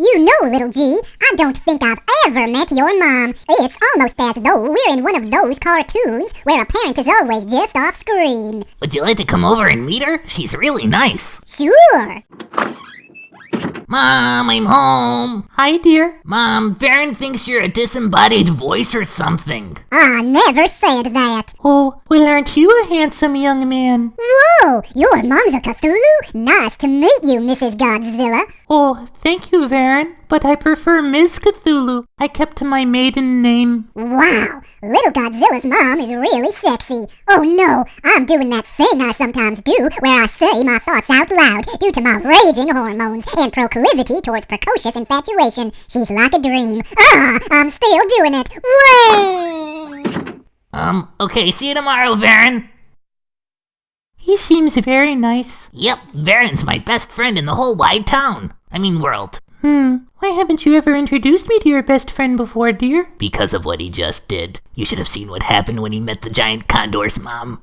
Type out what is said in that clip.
You know, little G, I don't think I've ever met your mom. It's almost as though we're in one of those cartoons where a parent is always just off screen. Would you like to come over and meet her? She's really nice. Sure. Mom, I'm home. Hi, dear. Mom, Varan thinks you're a disembodied voice or something. I never said that. Oh, well, aren't you a handsome young man? Whoa, your mom's a Cthulhu? Nice to meet you, Mrs. Godzilla. Oh, thank you, Varan, but I prefer Ms. Cthulhu. I kept to my maiden name. Wow, little Godzilla's mom is really sexy. Oh no, I'm doing that thing I sometimes do where I say my thoughts out loud due to my raging hormones and proclivity towards precocious infatuation. She's like a dream. Ah, I'm still doing it. Way! Um, okay, see you tomorrow, Varan. Seems very nice. Yep, Varan's my best friend in the whole wide town. I mean world. Hmm, why haven't you ever introduced me to your best friend before, dear? Because of what he just did. You should have seen what happened when he met the giant condor's mom.